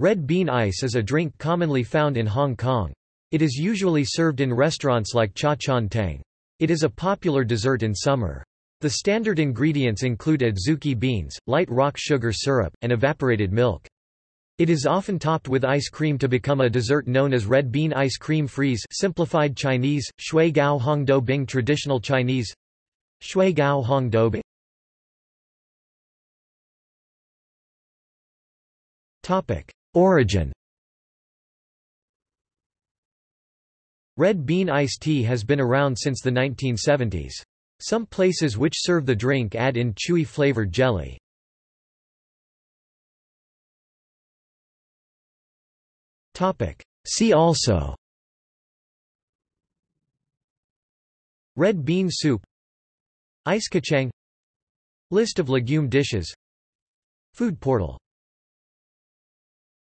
Red bean ice is a drink commonly found in Hong Kong. It is usually served in restaurants like Cha Chaan Teng. It is a popular dessert in summer. The standard ingredients include adzuki beans, light rock sugar syrup, and evaporated milk. It is often topped with ice cream to become a dessert known as red bean ice cream freeze simplified Chinese, shui gao hong do bing traditional Chinese shui gao hong bing Origin. Red bean iced tea has been around since the 1970s. Some places which serve the drink add in chewy flavored jelly. See also. Red bean soup. Ice kachang. List of legume dishes. Food portal